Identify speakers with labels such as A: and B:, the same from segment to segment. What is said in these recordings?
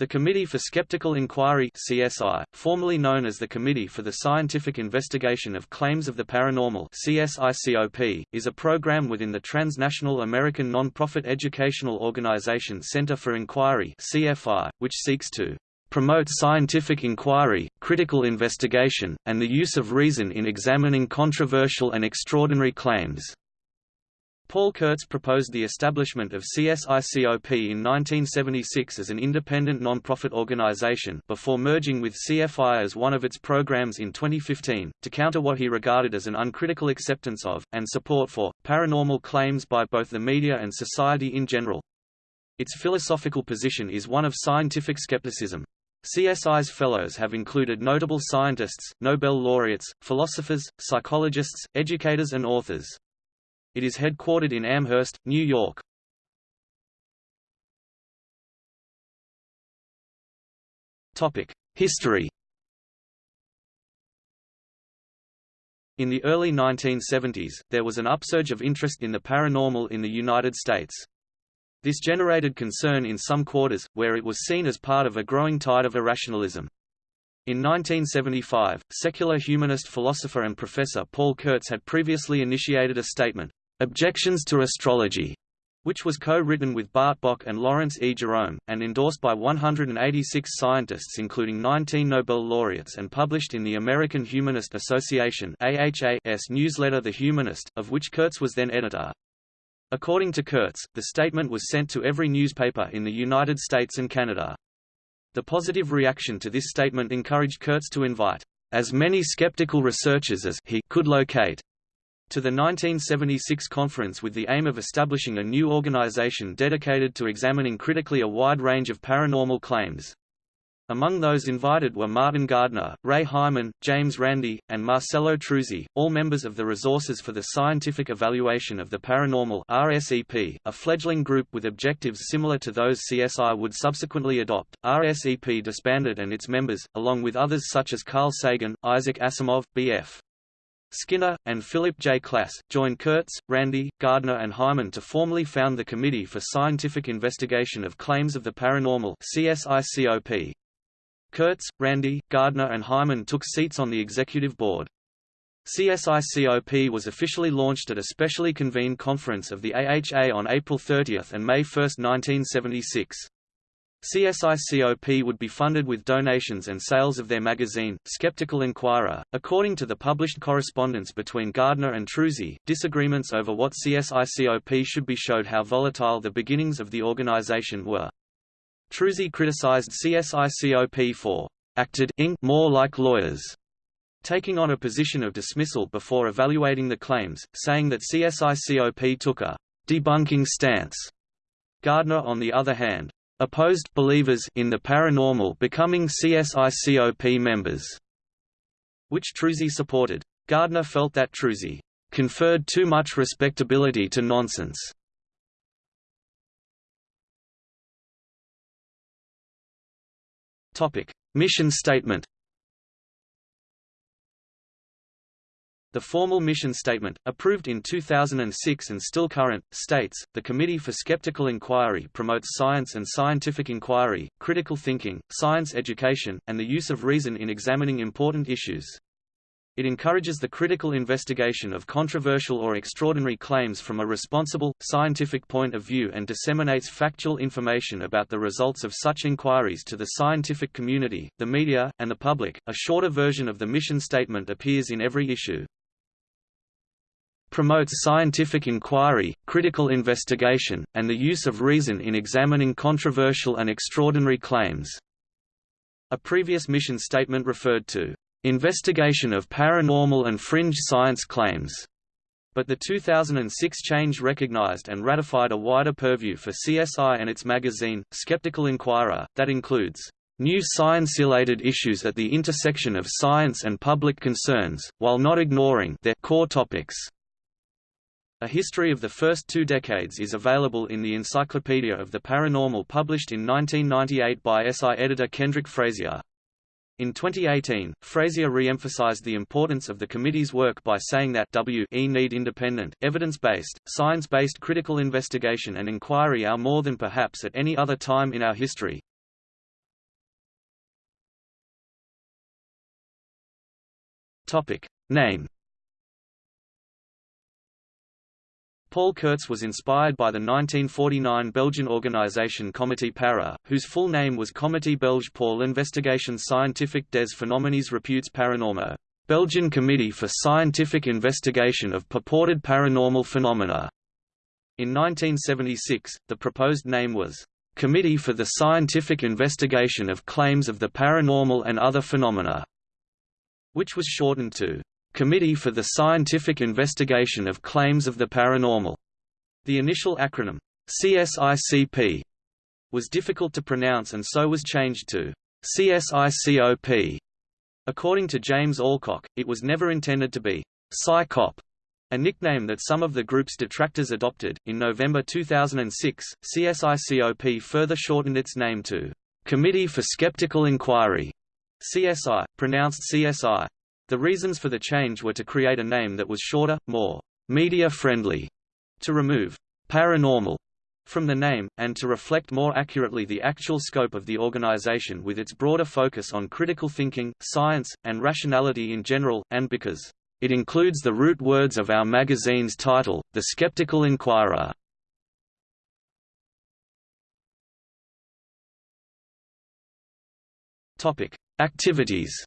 A: The Committee for Skeptical Inquiry CSI, formerly known as the Committee for the Scientific Investigation of Claims of the Paranormal CSICOP, is a program within the transnational American non-profit educational organization Center for Inquiry CFI, which seeks to promote scientific inquiry, critical investigation, and the use of reason in examining controversial and extraordinary claims. Paul Kurtz proposed the establishment of CSICOP in 1976 as an independent non-profit organization before merging with CFI as one of its programs in 2015, to counter what he regarded as an uncritical acceptance of, and support for, paranormal claims by both the media and society in general. Its philosophical position is one of scientific skepticism. CSI's fellows have included notable scientists, Nobel laureates, philosophers, psychologists, educators and authors. It is headquartered in Amherst, New York. History In the early 1970s, there was an upsurge of interest in the paranormal in the United States. This generated concern in some quarters, where it was seen as part of a growing tide of irrationalism. In 1975, secular humanist philosopher and professor Paul Kurtz had previously initiated a statement, Objections to Astrology, which was co-written with Bart Bok and Lawrence E. Jerome, and endorsed by 186 scientists including 19 Nobel laureates and published in the American Humanist Association AHA's newsletter The Humanist, of which Kurtz was then editor. According to Kurtz, the statement was sent to every newspaper in the United States and Canada. The positive reaction to this statement encouraged Kurtz to invite as many skeptical researchers as he could locate to the 1976 conference with the aim of establishing a new organization dedicated to examining critically a wide range of paranormal claims. Among those invited were Martin Gardner, Ray Hyman, James Randi, and Marcello Truzzi, all members of the Resources for the Scientific Evaluation of the Paranormal RSEP, a fledgling group with objectives similar to those CSI would subsequently adopt. RSEP disbanded and its members, along with others such as Carl Sagan, Isaac Asimov, B.F. Skinner, and Philip J. Klass, joined Kurtz, Randi, Gardner and Hyman to formally found the Committee for Scientific Investigation of Claims of the Paranormal CSICOP. Kurtz, Randi, Gardner and Hyman took seats on the executive board. CSICOP was officially launched at a specially convened conference of the AHA on April 30 and May 1, 1976. CSICOP would be funded with donations and sales of their magazine, Skeptical Inquirer. According to the published correspondence between Gardner and Truzzi, disagreements over what CSICOP should be showed how volatile the beginnings of the organization were. Truzzi criticized CSICOP for acted more like lawyers, taking on a position of dismissal before evaluating the claims, saying that CSICOP took a debunking stance. Gardner on the other hand, opposed believers in the paranormal becoming CSICOP members, which Truzzi supported. Gardner felt that Truzzi conferred too much respectability to nonsense. Topic: Mission statement The formal mission statement, approved in 2006 and still current, states, the Committee for Skeptical Inquiry promotes science and scientific inquiry, critical thinking, science education, and the use of reason in examining important issues. It encourages the critical investigation of controversial or extraordinary claims from a responsible, scientific point of view and disseminates factual information about the results of such inquiries to the scientific community, the media, and the public. A shorter version of the mission statement appears in every issue promotes scientific inquiry, critical investigation, and the use of reason in examining controversial and extraordinary claims. A previous mission statement referred to investigation of paranormal and fringe science claims, but the 2006 change recognized and ratified a wider purview for CSI and its magazine, Skeptical Inquirer, that includes new science-related issues at the intersection of science and public concerns, while not ignoring their core topics. A history of the first two decades is available in the Encyclopedia of the Paranormal published in 1998 by SI editor Kendrick Frazier. In 2018, Frazier re-emphasized the importance of the committee's work by saying that WE need independent, evidence-based, science-based critical investigation and inquiry are more than perhaps at any other time in our history. Topic. Name Paul Kurtz was inspired by the 1949 Belgian organisation Comité Para, whose full name was Comité Belge pour l'investigation scientifique des phénomènes reputes paranormaux, Belgian Committee for Scientific Investigation of Purported Paranormal Phenomena. In 1976, the proposed name was Committee for the Scientific Investigation of Claims of the Paranormal and Other Phenomena, which was shortened to Committee for the Scientific Investigation of Claims of the Paranormal. The initial acronym, CSICP, was difficult to pronounce and so was changed to CSICOP. According to James Alcock, it was never intended to be PsyCop, a nickname that some of the group's detractors adopted. In November 2006, CSICOP further shortened its name to Committee for Skeptical Inquiry, CSI, pronounced CSI. The reasons for the change were to create a name that was shorter, more media-friendly, to remove paranormal from the name, and to reflect more accurately the actual scope of the organization with its broader focus on critical thinking, science, and rationality in general, and because it includes the root words of our magazine's title, The Skeptical Inquirer. Activities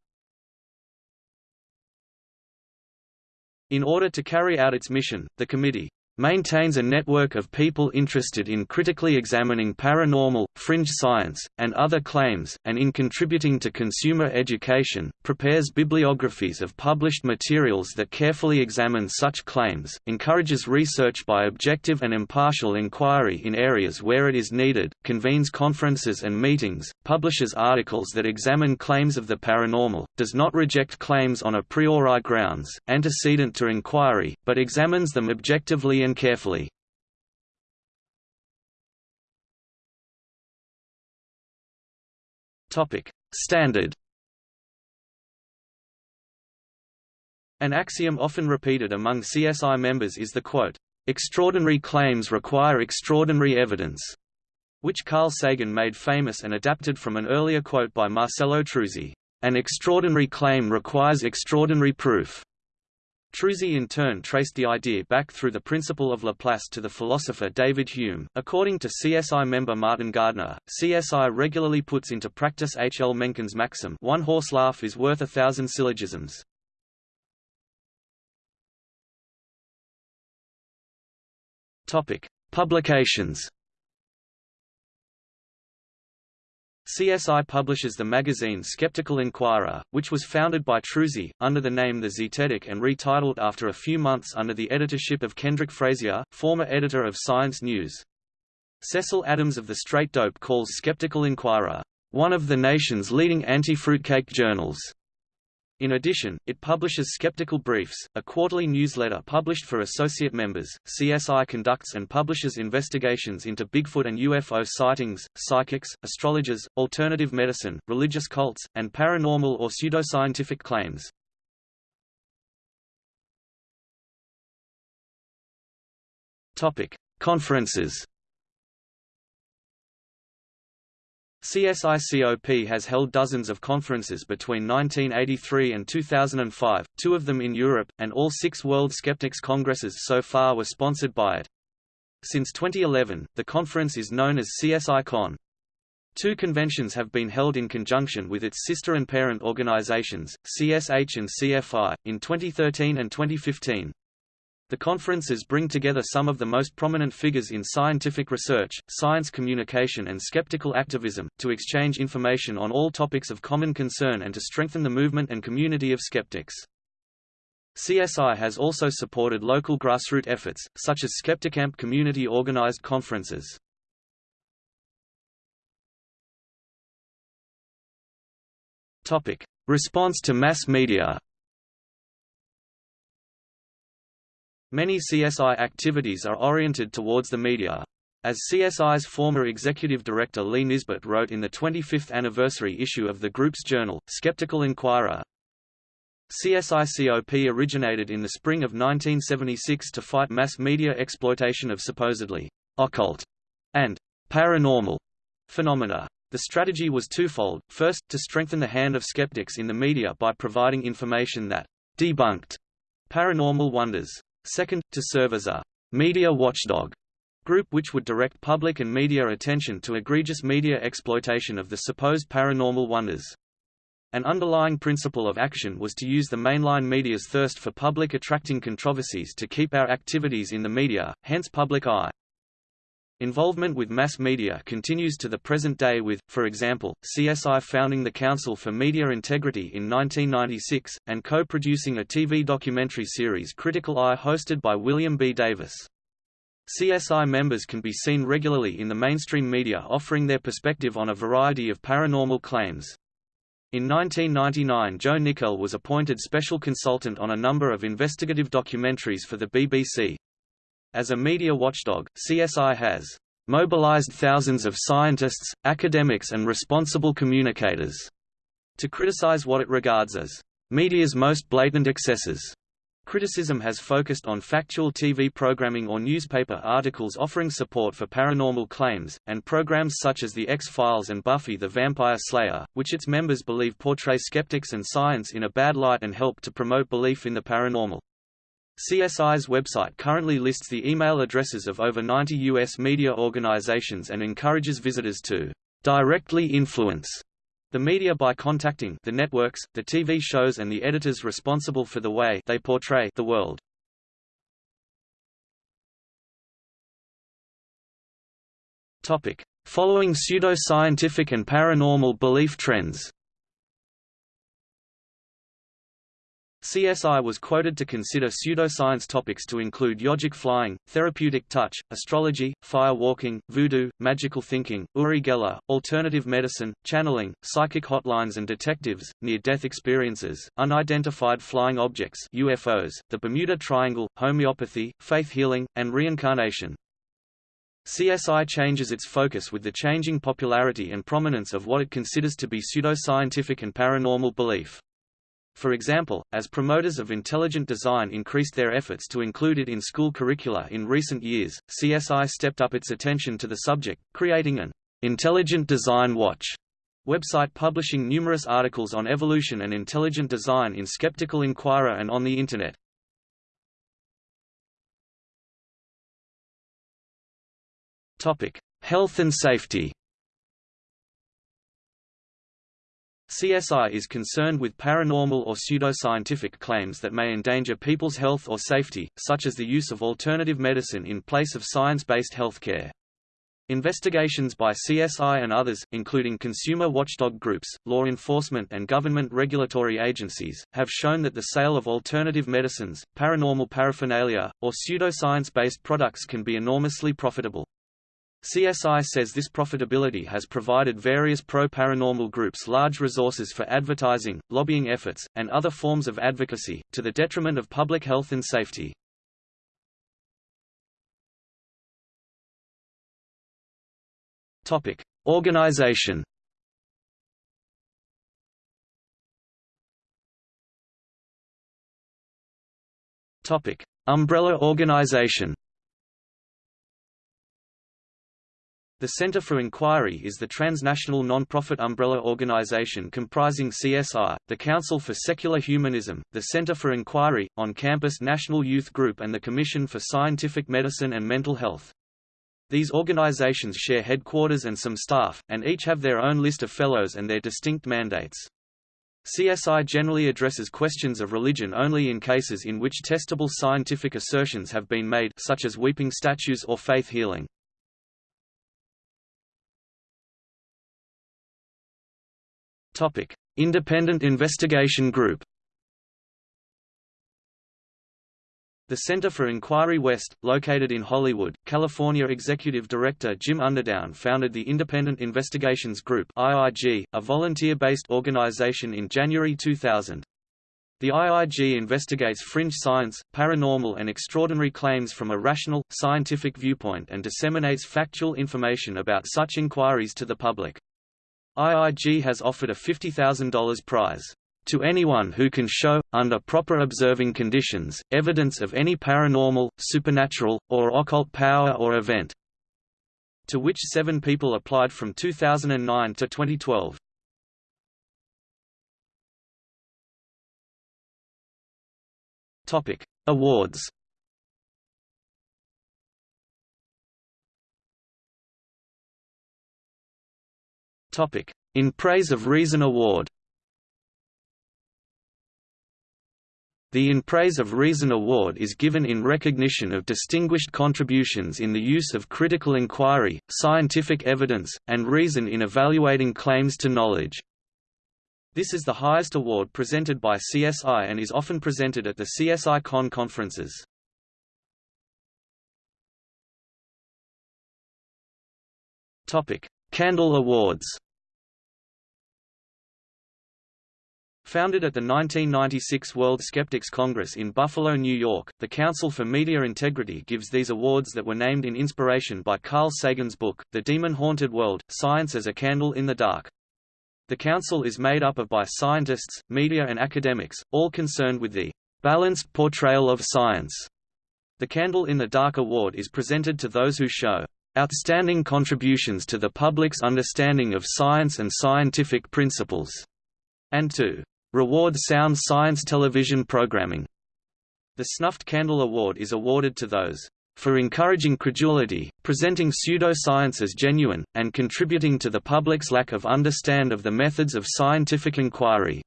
A: In order to carry out its mission, the committee maintains a network of people interested in critically examining paranormal, fringe science, and other claims, and in contributing to consumer education, prepares bibliographies of published materials that carefully examine such claims, encourages research by objective and impartial inquiry in areas where it is needed, convenes conferences and meetings, publishes articles that examine claims of the paranormal, does not reject claims on a priori grounds, antecedent to inquiry, but examines them objectively and carefully. Topic: Standard. An axiom often repeated among CSI members is the quote, "Extraordinary claims require extraordinary evidence," which Carl Sagan made famous and adapted from an earlier quote by Marcello Truzzi, "An extraordinary claim requires extraordinary proof." Truzzi in turn traced the idea back through the principle of Laplace to the philosopher David Hume. According to CSI member Martin Gardner, CSI regularly puts into practice H. L. Mencken's maxim one horse laugh is worth a thousand syllogisms. Publications CSI publishes the magazine Skeptical Inquirer, which was founded by Truzzi, under the name The Zetetic and retitled after a few months under the editorship of Kendrick Frazier, former editor of Science News. Cecil Adams of The Straight Dope calls Skeptical Inquirer, one of the nation's leading anti-fruitcake journals. In addition, it publishes Skeptical Briefs, a quarterly newsletter published for associate members. CSI conducts and publishes investigations into Bigfoot and UFO sightings, psychics, astrologers, alternative medicine, religious cults, and paranormal or pseudoscientific claims. Topic: Conferences. CSICOP has held dozens of conferences between 1983 and 2005, two of them in Europe, and all six World Skeptics Congresses so far were sponsored by it. Since 2011, the conference is known as CSICon. Two conventions have been held in conjunction with its sister and parent organizations, CSH and CFI, in 2013 and 2015. The conferences bring together some of the most prominent figures in scientific research, science communication and skeptical activism, to exchange information on all topics of common concern and to strengthen the movement and community of skeptics. CSI has also supported local grassroots efforts, such as Skepticamp community-organized conferences. Response to mass media Many CSI activities are oriented towards the media. As CSI's former executive director Lee Nisbet wrote in the 25th anniversary issue of the group's journal, Skeptical Inquirer, CSICOP originated in the spring of 1976 to fight mass media exploitation of supposedly occult and paranormal phenomena. The strategy was twofold, first, to strengthen the hand of skeptics in the media by providing information that debunked paranormal wonders. Second, to serve as a media watchdog group which would direct public and media attention to egregious media exploitation of the supposed paranormal wonders. An underlying principle of action was to use the mainline media's thirst for public attracting controversies to keep our activities in the media, hence public eye. Involvement with mass media continues to the present day with, for example, CSI founding the Council for Media Integrity in 1996, and co-producing a TV documentary series Critical Eye hosted by William B. Davis. CSI members can be seen regularly in the mainstream media offering their perspective on a variety of paranormal claims. In 1999 Joe Nickell was appointed special consultant on a number of investigative documentaries for the BBC. As a media watchdog, CSI has mobilized thousands of scientists, academics and responsible communicators to criticize what it regards as media's most blatant excesses. Criticism has focused on factual TV programming or newspaper articles offering support for paranormal claims, and programs such as The X-Files and Buffy the Vampire Slayer, which its members believe portray skeptics and science in a bad light and help to promote belief in the paranormal. CSI's website currently lists the email addresses of over 90 U.S. media organizations and encourages visitors to directly influence the media by contacting the networks, the TV shows and the editors responsible for the way they portray the world. Topic: Following pseudo-scientific and paranormal belief trends. CSI was quoted to consider pseudoscience topics to include yogic flying, therapeutic touch, astrology, fire walking, voodoo, magical thinking, Uri Geller, alternative medicine, channeling, psychic hotlines and detectives, near-death experiences, unidentified flying objects UFOs, the Bermuda Triangle, homeopathy, faith healing, and reincarnation. CSI changes its focus with the changing popularity and prominence of what it considers to be pseudoscientific and paranormal belief. For example, as promoters of intelligent design increased their efforts to include it in school curricula in recent years, CSI stepped up its attention to the subject, creating an Intelligent Design Watch website publishing numerous articles on evolution and intelligent design in Skeptical Inquirer and on the Internet. Health and safety CSI is concerned with paranormal or pseudoscientific claims that may endanger people's health or safety, such as the use of alternative medicine in place of science-based healthcare. Investigations by CSI and others, including consumer watchdog groups, law enforcement and government regulatory agencies, have shown that the sale of alternative medicines, paranormal paraphernalia, or pseudoscience-based products can be enormously profitable. CSI says this profitability has provided various pro-paranormal groups large resources for advertising, lobbying efforts, and other forms of advocacy, to the detriment of public health and safety. Topic. Organization Topic. Umbrella organization The Center for Inquiry is the transnational non-profit umbrella organization comprising CSI, the Council for Secular Humanism, the Center for Inquiry, on-campus National Youth Group and the Commission for Scientific Medicine and Mental Health. These organizations share headquarters and some staff, and each have their own list of fellows and their distinct mandates. CSI generally addresses questions of religion only in cases in which testable scientific assertions have been made such as weeping statues or faith healing. Topic: Independent Investigation Group. The Center for Inquiry West, located in Hollywood, California Executive Director Jim Underdown founded the Independent Investigations Group IIG, a volunteer-based organization in January 2000. The IIG investigates fringe science, paranormal and extraordinary claims from a rational, scientific viewpoint and disseminates factual information about such inquiries to the public. IIG has offered a $50,000 prize to anyone who can show, under proper observing conditions, evidence of any paranormal, supernatural, or occult power or event, to which seven people applied from 2009 to 2012. Topic: Awards. Topic: In Praise of Reason Award. The In Praise of Reason Award is given in recognition of distinguished contributions in the use of critical inquiry, scientific evidence, and reason in evaluating claims to knowledge. This is the highest award presented by CSI and is often presented at the CSI Con conferences. Candle Awards Founded at the 1996 World Skeptics Congress in Buffalo, New York, the Council for Media Integrity gives these awards that were named in inspiration by Carl Sagan's book, The Demon-Haunted World, Science as a Candle in the Dark. The council is made up of by scientists, media and academics, all concerned with the balanced portrayal of science. The Candle in the Dark Award is presented to those who show outstanding contributions to the public's understanding of science and scientific principles, and to Reward Sound Science television programming. The Snuffed Candle Award is awarded to those for encouraging credulity, presenting pseudoscience as genuine, and contributing to the public's lack of understand of the methods of scientific inquiry.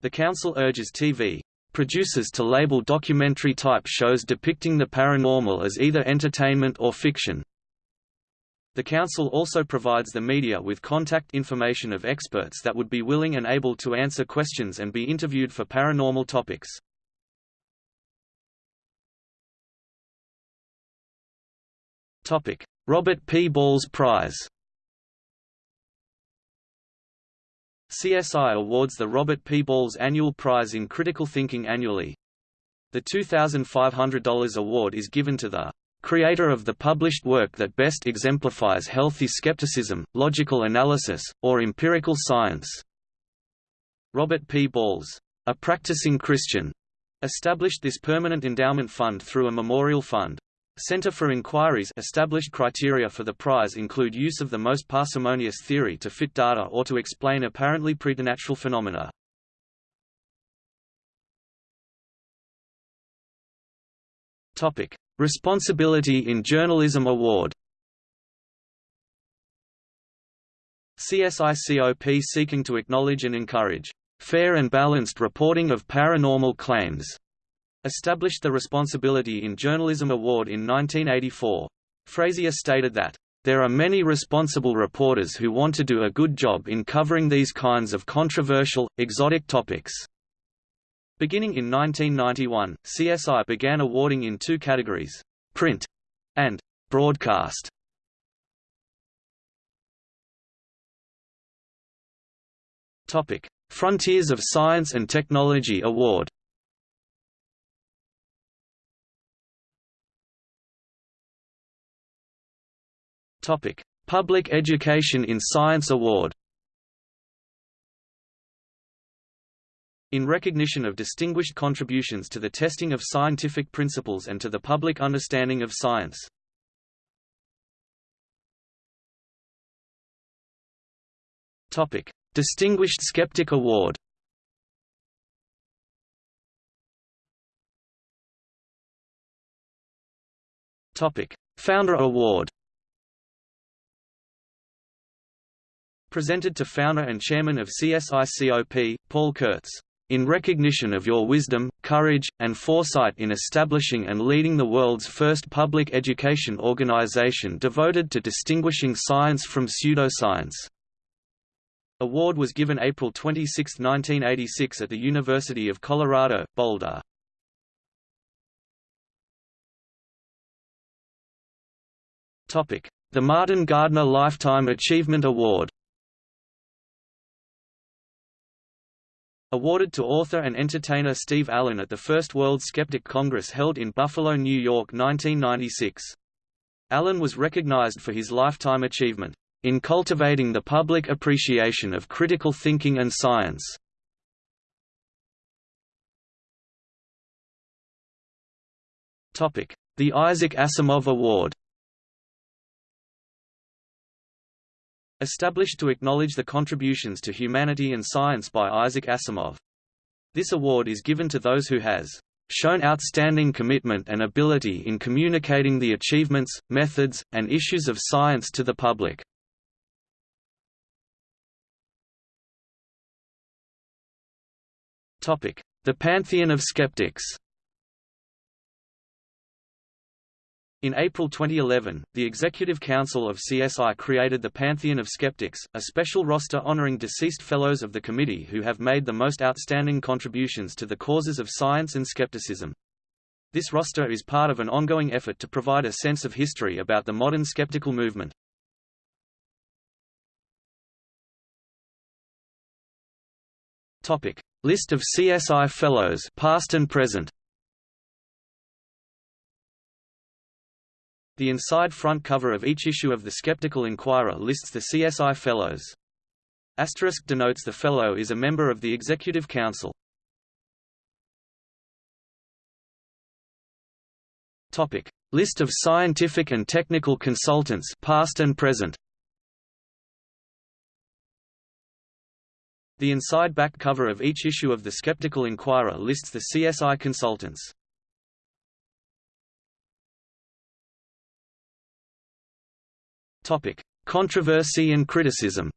A: The Council urges TV producers to label documentary-type shows depicting the paranormal as either entertainment or fiction, the Council also provides the media with contact information of experts that would be willing and able to answer questions and be interviewed for paranormal topics. Robert P. Balles Prize CSI awards the Robert P. Balles Annual Prize in Critical Thinking annually. The $2,500 award is given to the creator of the published work that best exemplifies healthy skepticism, logical analysis, or empirical science. Robert P. Balles, a practicing Christian, established this permanent endowment fund through a memorial fund. Center for Inquiry's established criteria for the prize include use of the most parsimonious theory to fit data or to explain apparently preternatural phenomena. Topic: Responsibility in Journalism Award CSICOP seeking to acknowledge and encourage fair and balanced reporting of paranormal claims, established the Responsibility in Journalism Award in 1984. Frazier stated that, there are many responsible reporters who want to do a good job in covering these kinds of controversial, exotic topics. Beginning in 1991, CSI began awarding in two categories, print and broadcast. Topic: Frontiers of Science and Technology Award. Topic: Public Education in Science Award. In recognition of distinguished contributions to the testing of scientific principles and to the public understanding of science. Topic: Distinguished Skeptic Award. Topic: Founder Award. Presented to founder and chairman of CSICOP, Paul Kurtz in recognition of your wisdom, courage, and foresight in establishing and leading the world's first public education organization devoted to distinguishing science from pseudoscience. Award was given April 26, 1986 at the University of Colorado, Boulder. The Martin Gardner Lifetime Achievement Award Awarded to author and entertainer Steve Allen at the First World Skeptic Congress held in Buffalo, New York 1996. Allen was recognized for his lifetime achievement, in cultivating the public appreciation of critical thinking and science. The Isaac Asimov Award Established to acknowledge the contributions to humanity and science by Isaac Asimov. This award is given to those who has shown outstanding commitment and ability in communicating the achievements, methods, and issues of science to the public. The Pantheon of Skeptics In April 2011, the Executive Council of CSI created the Pantheon of Skeptics, a special roster honoring deceased fellows of the committee who have made the most outstanding contributions to the causes of science and skepticism. This roster is part of an ongoing effort to provide a sense of history about the modern skeptical movement. Topic: List of CSI Fellows, past and present. The inside front cover of each issue of the Skeptical Inquirer lists the CSI Fellows. Asterisk denotes the fellow is a member of the Executive Council. Topic: List of scientific and technical consultants past and present. The inside back cover of each issue of the Skeptical Inquirer lists the CSI consultants. Topic: Controversy and criticism.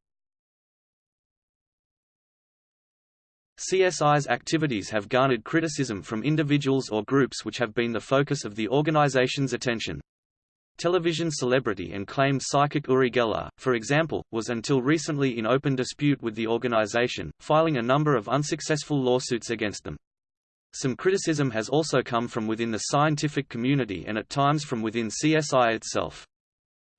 A: CSI's activities have garnered criticism from individuals or groups which have been the focus of the organization's attention. Television celebrity and claimed psychic Uri Geller, for example, was until recently in open dispute with the organization, filing a number of unsuccessful lawsuits against them. Some criticism has also come from within the scientific community and at times from within CSI itself.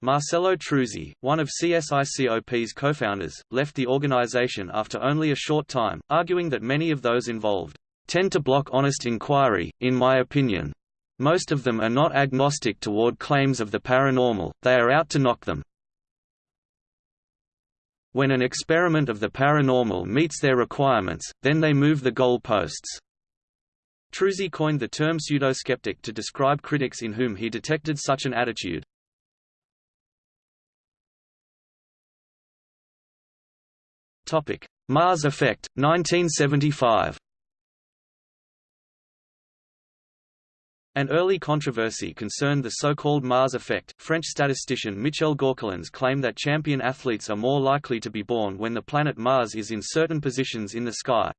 A: Marcello Truzzi, one of CSICOP's co-founders, left the organization after only a short time, arguing that many of those involved tend to block honest inquiry, in my opinion. Most of them are not agnostic toward claims of the paranormal, they are out to knock them. When an experiment of the paranormal meets their requirements, then they move the goal posts. Truzzi coined the term pseudoskeptic to describe critics in whom he detected such an attitude. Topic: Mars Effect, 1975. An early controversy concerned the so-called Mars effect. French statistician Michel Gauquelin's claimed that champion athletes are more likely to be born when the planet Mars is in certain positions in the sky.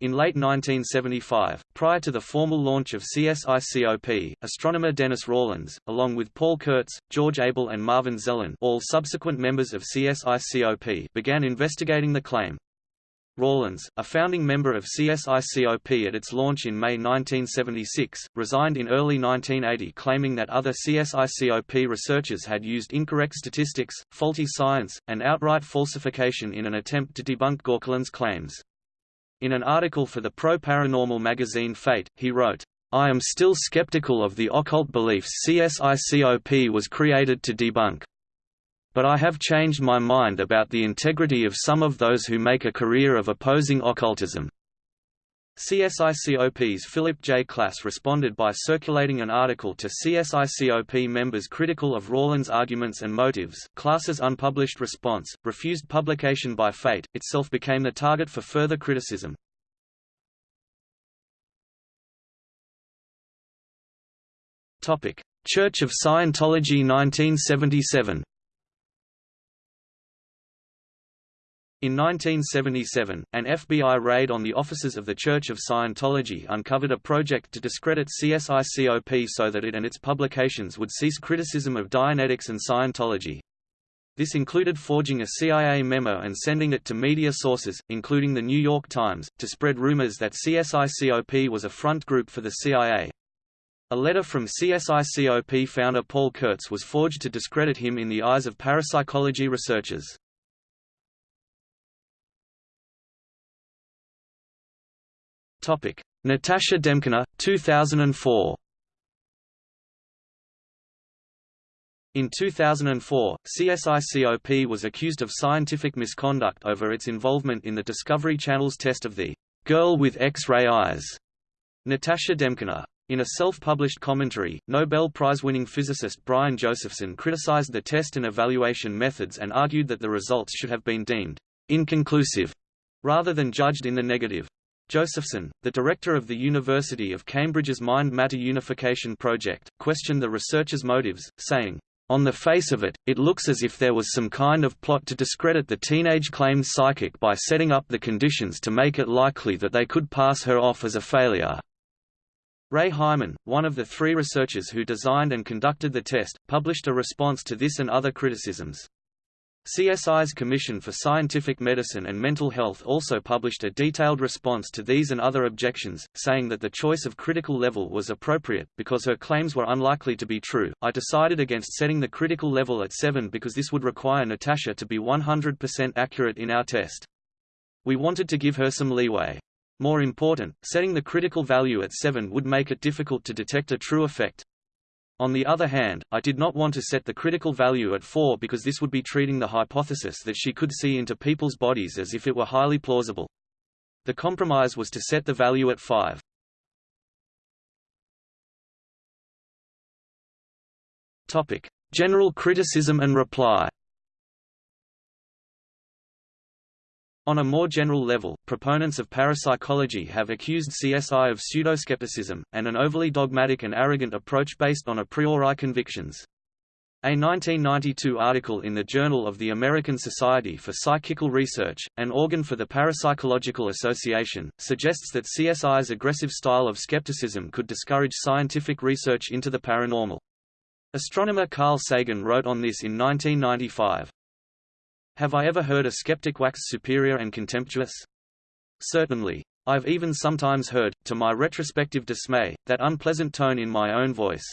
A: In late 1975, prior to the formal launch of CSICOP, astronomer Dennis Rawlins, along with Paul Kurtz, George Abell and Marvin Zelen all subsequent members of CSICOP began investigating the claim. Rawlins, a founding member of CSICOP at its launch in May 1976, resigned in early 1980 claiming that other CSICOP researchers had used incorrect statistics, faulty science, and outright falsification in an attempt to debunk Gauquelin's claims. In an article for the pro-paranormal magazine Fate, he wrote, I am still skeptical of the occult beliefs CSICOP was created to debunk. But I have changed my mind about the integrity of some of those who make a career of opposing occultism. CSICOP's Philip J. Klass responded by circulating an article to CSICOP members critical of Rawlins' arguments and motives. Klass's unpublished response, refused publication by Fate, itself became the target for further criticism. Church of Scientology 1977 In 1977, an FBI raid on the offices of the Church of Scientology uncovered a project to discredit CSICOP so that it and its publications would cease criticism of Dianetics and Scientology. This included forging a CIA memo and sending it to media sources, including The New York Times, to spread rumors that CSICOP was a front group for the CIA. A letter from CSICOP founder Paul Kurtz was forged to discredit him in the eyes of parapsychology researchers. Topic: Natasha Demkina, 2004. In 2004, CSICOP was accused of scientific misconduct over its involvement in the Discovery Channel's test of the girl with X-ray eyes, Natasha Demkina. In a self-published commentary, Nobel Prize-winning physicist Brian Josephson criticized the test and evaluation methods and argued that the results should have been deemed inconclusive rather than judged in the negative. Josephson, the director of the University of Cambridge's Mind-Matter Unification Project, questioned the researchers' motives, saying, on the face of it, it looks as if there was some kind of plot to discredit the teenage claimed psychic by setting up the conditions to make it likely that they could pass her off as a failure. Ray Hyman, one of the three researchers who designed and conducted the test, published a response to this and other criticisms. CSI's Commission for Scientific Medicine and Mental Health also published a detailed response to these and other objections, saying that the choice of critical level was appropriate, because her claims were unlikely to be true. I decided against setting the critical level at 7 because this would require Natasha to be 100% accurate in our test. We wanted to give her some leeway. More important, setting the critical value at 7 would make it difficult to detect a true effect. On the other hand, I did not want to set the critical value at 4 because this would be treating the hypothesis that she could see into people's bodies as if it were highly plausible. The compromise was to set the value at 5. Topic: General criticism and reply. On a more general level, proponents of parapsychology have accused CSI of pseudoskepticism, and an overly dogmatic and arrogant approach based on a priori convictions. A 1992 article in the Journal of the American Society for Psychical Research, an organ for the Parapsychological Association, suggests that CSI's aggressive style of skepticism could discourage scientific research into the paranormal. Astronomer Carl Sagan wrote on this in 1995. Have I ever heard a skeptic wax superior and contemptuous? Certainly. I've even sometimes heard, to my retrospective dismay, that unpleasant tone in my own voice.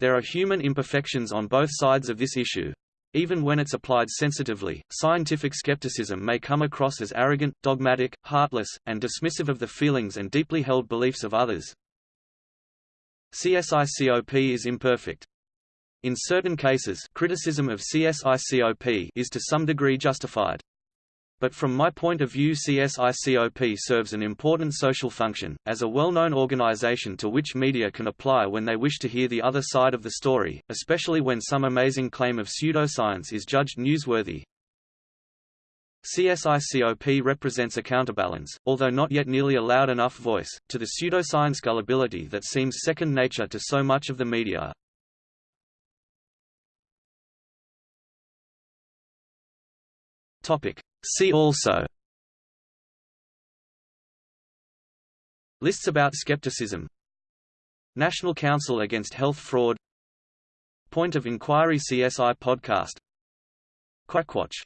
A: There are human imperfections on both sides of this issue. Even when it's applied sensitively, scientific skepticism may come across as arrogant, dogmatic, heartless, and dismissive of the feelings and deeply held beliefs of others. CSICOP is imperfect. In certain cases criticism of CSICOP is to some degree justified. But from my point of view CSICOP serves an important social function, as a well-known organization to which media can apply when they wish to hear the other side of the story, especially when some amazing claim of pseudoscience is judged newsworthy. CSICOP represents a counterbalance, although not yet nearly a loud enough voice, to the pseudoscience gullibility that seems second nature to so much of the media. Topic. See also. Lists about skepticism. National Council Against Health Fraud. Point of Inquiry CSI podcast. Quackwatch